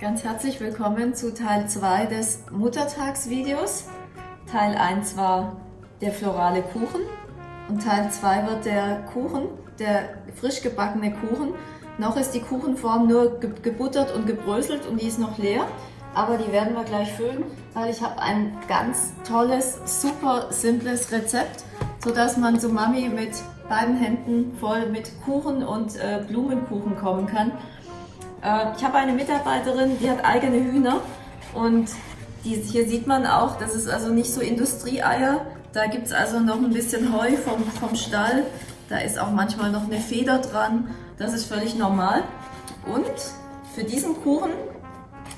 Ganz herzlich willkommen zu Teil 2 des Muttertagsvideos. Teil 1 war der florale Kuchen und Teil 2 wird der Kuchen, der frisch gebackene Kuchen. Noch ist die Kuchenform nur gebuttert und gebröselt und die ist noch leer, aber die werden wir gleich füllen, weil ich habe ein ganz tolles, super simples Rezept, sodass man zu Mami mit beiden Händen voll mit Kuchen und äh, Blumenkuchen kommen kann. Äh, ich habe eine Mitarbeiterin, die hat eigene Hühner und die, hier sieht man auch, das ist also nicht so Industrieeier. Da gibt es also noch ein bisschen Heu vom, vom Stall. Da ist auch manchmal noch eine Feder dran. Das ist völlig normal. Und für diesen Kuchen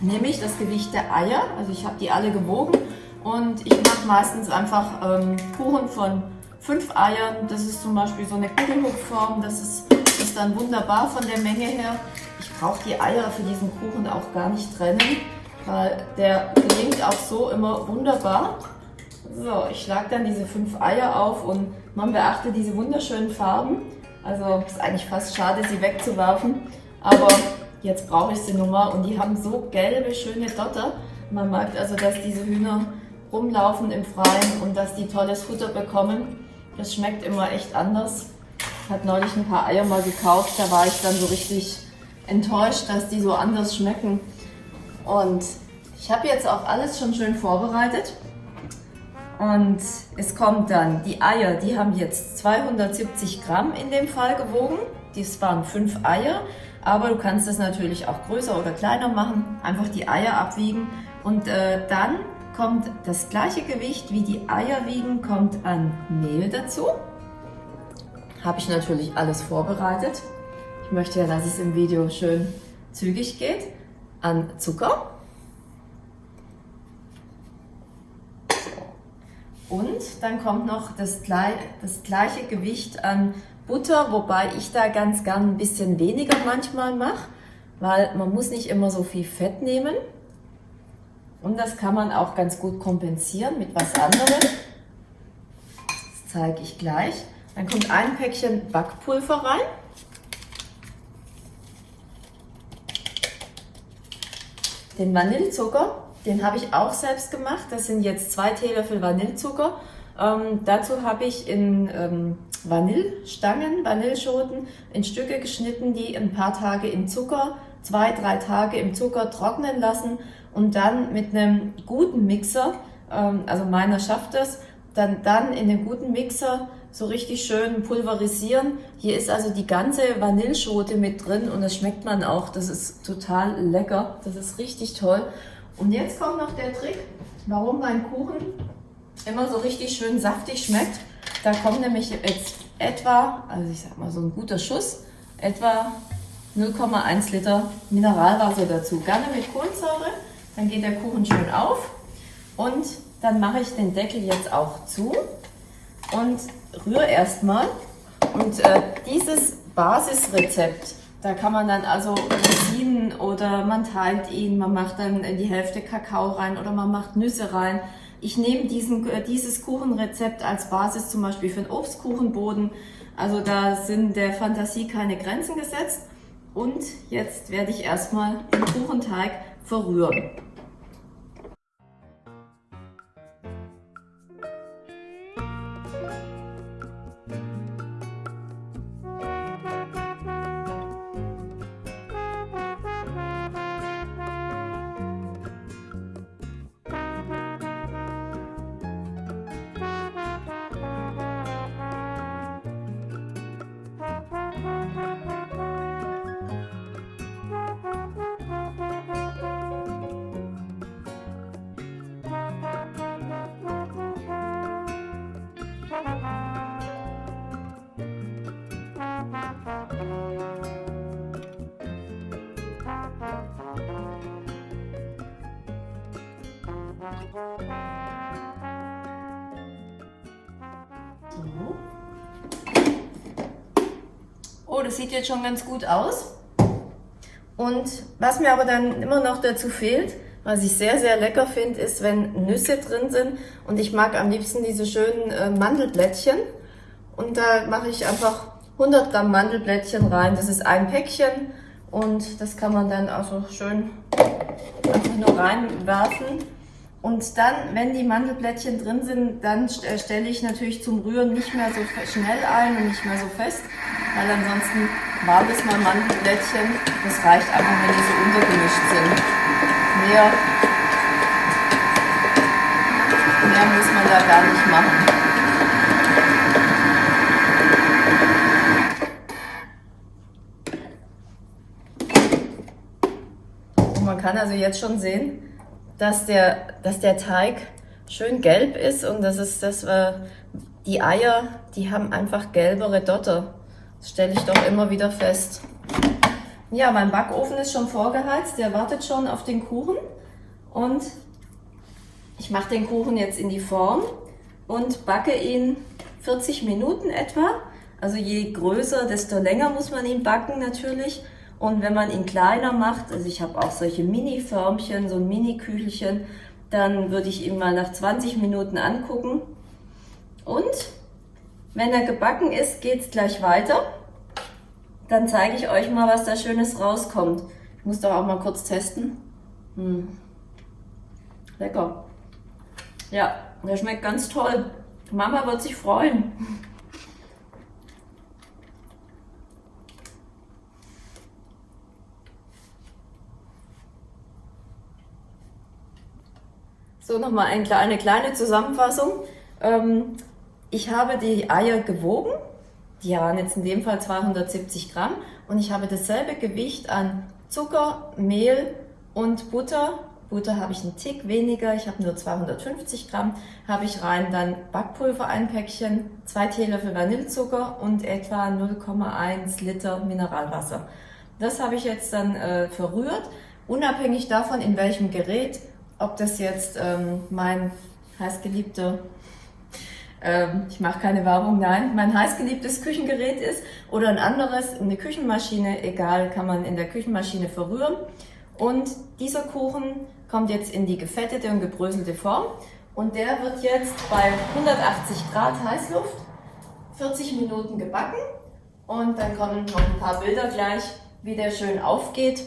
nehme ich das Gewicht der Eier. Also ich habe die alle gewogen und ich mache meistens einfach ähm, Kuchen von fünf Eiern. Das ist zum Beispiel so eine Kugelhochform. Das ist, ist dann wunderbar von der Menge her. Brauche die Eier für diesen Kuchen auch gar nicht trennen, weil der gelingt auch so immer wunderbar. So, ich schlage dann diese fünf Eier auf und man beachte diese wunderschönen Farben. Also ist eigentlich fast schade, sie wegzuwerfen, aber jetzt brauche ich sie nun mal und die haben so gelbe, schöne Dotter. Man merkt also, dass diese Hühner rumlaufen im Freien und dass die tolles Futter bekommen. Das schmeckt immer echt anders. Ich habe neulich ein paar Eier mal gekauft, da war ich dann so richtig enttäuscht, dass die so anders schmecken. Und ich habe jetzt auch alles schon schön vorbereitet. Und es kommt dann, die Eier, die haben jetzt 270 Gramm in dem Fall gewogen. Dies waren fünf Eier, aber du kannst das natürlich auch größer oder kleiner machen. Einfach die Eier abwiegen und äh, dann kommt das gleiche Gewicht wie die Eier wiegen, kommt an Mehl dazu. Habe ich natürlich alles vorbereitet. Ich möchte ja, dass es im Video schön zügig geht. An Zucker. Und dann kommt noch das, das gleiche Gewicht an Butter, wobei ich da ganz gern ein bisschen weniger manchmal mache, weil man muss nicht immer so viel Fett nehmen. Und das kann man auch ganz gut kompensieren mit was anderem. Das zeige ich gleich. Dann kommt ein Päckchen Backpulver rein. Den Vanillezucker, den habe ich auch selbst gemacht. Das sind jetzt zwei Teelöffel Vanillezucker. Ähm, dazu habe ich in ähm, Vanillestangen, Vanilleschoten in Stücke geschnitten, die ein paar Tage im Zucker, zwei, drei Tage im Zucker trocknen lassen und dann mit einem guten Mixer, ähm, also meiner schafft das, dann, dann in den guten Mixer so richtig schön pulverisieren. Hier ist also die ganze Vanilleschote mit drin und das schmeckt man auch. Das ist total lecker. Das ist richtig toll. Und jetzt kommt noch der Trick, warum mein Kuchen immer so richtig schön saftig schmeckt. Da kommt nämlich jetzt etwa, also ich sag mal so ein guter Schuss, etwa 0,1 Liter Mineralwasser dazu. Gerne mit Kohlensäure, dann geht der Kuchen schön auf. Und dann mache ich den Deckel jetzt auch zu und rühre erstmal. Und äh, dieses Basisrezept, da kann man dann also Rosinen oder man teilt ihn, man macht dann in die Hälfte Kakao rein oder man macht Nüsse rein. Ich nehme diesen, äh, dieses Kuchenrezept als Basis zum Beispiel für einen Obstkuchenboden. Also da sind der Fantasie keine Grenzen gesetzt. Und jetzt werde ich erstmal den Kuchenteig verrühren. So. Oh, das sieht jetzt schon ganz gut aus. Und was mir aber dann immer noch dazu fehlt, was ich sehr, sehr lecker finde, ist, wenn Nüsse drin sind. Und ich mag am liebsten diese schönen äh, Mandelblättchen. Und da mache ich einfach 100 Gramm Mandelblättchen rein. Das ist ein Päckchen. Und das kann man dann also schön einfach nur reinwerfen. Und dann, wenn die Mandelblättchen drin sind, dann äh, stelle ich natürlich zum Rühren nicht mehr so schnell ein und nicht mehr so fest, weil ansonsten war das mal Mandelblättchen. Das reicht einfach, wenn die so untergemischt sind. Mehr, mehr muss man da gar nicht machen. Man kann also jetzt schon sehen, dass der, dass der Teig schön gelb ist und das ist das, die Eier, die haben einfach gelbere Dotter. Das stelle ich doch immer wieder fest. Ja, mein Backofen ist schon vorgeheizt, der wartet schon auf den Kuchen und ich mache den Kuchen jetzt in die Form und backe ihn 40 Minuten etwa. Also je größer, desto länger muss man ihn backen natürlich. Und wenn man ihn kleiner macht, also ich habe auch solche Mini-Förmchen, so ein Mini-Küchelchen, dann würde ich ihn mal nach 20 Minuten angucken. Und wenn er gebacken ist, geht es gleich weiter. Dann zeige ich euch mal, was da Schönes rauskommt. Ich muss doch auch mal kurz testen. Hm. Lecker. Ja, der schmeckt ganz toll. Mama wird sich freuen. So, nochmal eine kleine Zusammenfassung. Ähm, ich habe die Eier gewogen. Die waren jetzt in dem Fall 270 Gramm. Und ich habe dasselbe Gewicht an Zucker, Mehl und Butter. Butter habe ich einen Tick weniger, ich habe nur 250 Gramm, habe ich rein dann Backpulver ein Päckchen, zwei Teelöffel Vanillezucker und etwa 0,1 Liter Mineralwasser. Das habe ich jetzt dann äh, verrührt, unabhängig davon in welchem Gerät ob das jetzt ähm, mein heißgeliebter, ähm, ich mache keine Werbung, nein, mein heißgeliebtes Küchengerät ist oder ein anderes, eine Küchenmaschine, egal, kann man in der Küchenmaschine verrühren. Und dieser Kuchen kommt jetzt in die gefettete und gebröselte Form. Und der wird jetzt bei 180 Grad Heißluft 40 Minuten gebacken. Und dann kommen noch ein paar Bilder gleich, wie der schön aufgeht.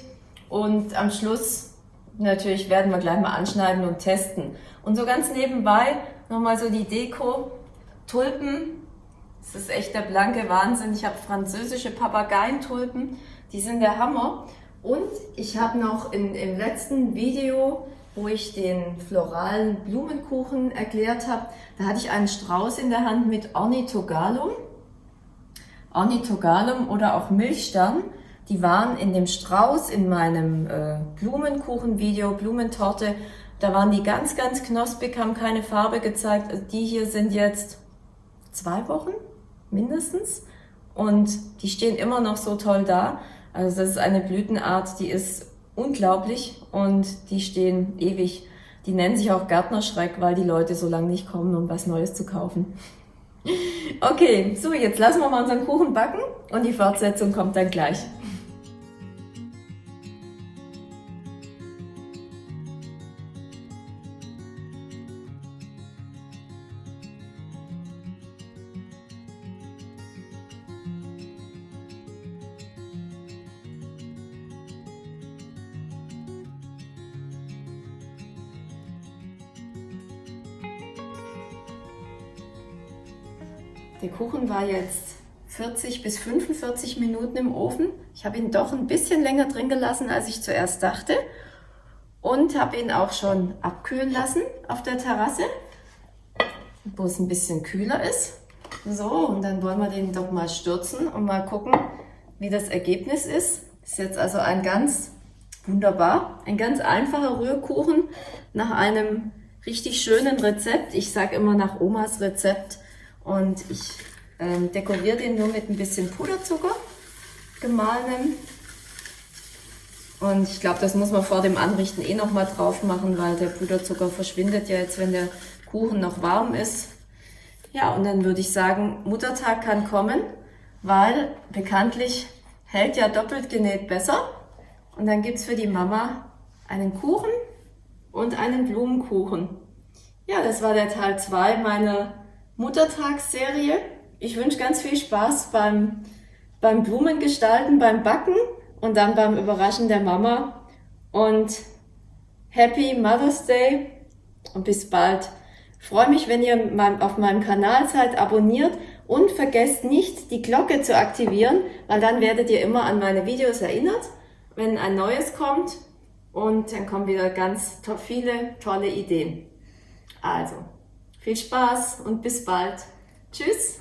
Und am Schluss natürlich werden wir gleich mal anschneiden und testen. Und so ganz nebenbei nochmal so die Deko. Tulpen, das ist echt der blanke Wahnsinn. Ich habe französische Papageientulpen, die sind der Hammer. Und ich habe noch in, im letzten Video, wo ich den floralen Blumenkuchen erklärt habe, da hatte ich einen Strauß in der Hand mit Ornithogalum. Ornithogalum oder auch Milchstern. Die waren in dem Strauß, in meinem äh, Blumenkuchen-Video, Blumentorte, da waren die ganz, ganz knospig, haben keine Farbe gezeigt. Also die hier sind jetzt zwei Wochen mindestens und die stehen immer noch so toll da. Also das ist eine Blütenart, die ist unglaublich und die stehen ewig. Die nennen sich auch Gärtnerschreck, weil die Leute so lange nicht kommen, um was Neues zu kaufen. Okay, so jetzt lassen wir mal unseren Kuchen backen und die Fortsetzung kommt dann gleich. Der Kuchen war jetzt 40 bis 45 Minuten im Ofen. Ich habe ihn doch ein bisschen länger drin gelassen, als ich zuerst dachte. Und habe ihn auch schon abkühlen lassen auf der Terrasse, wo es ein bisschen kühler ist. So, und dann wollen wir den doch mal stürzen und mal gucken, wie das Ergebnis ist. Ist jetzt also ein ganz wunderbar, ein ganz einfacher Rührkuchen nach einem richtig schönen Rezept. Ich sage immer nach Omas Rezept und ich ähm, dekoriere den nur mit ein bisschen Puderzucker, gemahlenem. Und ich glaube, das muss man vor dem Anrichten eh nochmal drauf machen, weil der Puderzucker verschwindet ja jetzt, wenn der Kuchen noch warm ist. Ja, und dann würde ich sagen, Muttertag kann kommen, weil bekanntlich hält ja doppelt genäht besser. Und dann gibt es für die Mama einen Kuchen und einen Blumenkuchen. Ja, das war der Teil 2 meiner Muttertagsserie. Ich wünsche ganz viel Spaß beim, beim Blumengestalten, beim Backen und dann beim Überraschen der Mama. Und Happy Mother's Day und bis bald. Freue mich, wenn ihr auf meinem Kanal seid, abonniert und vergesst nicht, die Glocke zu aktivieren, weil dann werdet ihr immer an meine Videos erinnert, wenn ein neues kommt und dann kommen wieder ganz viele tolle Ideen. Also, viel Spaß und bis bald. Tschüss!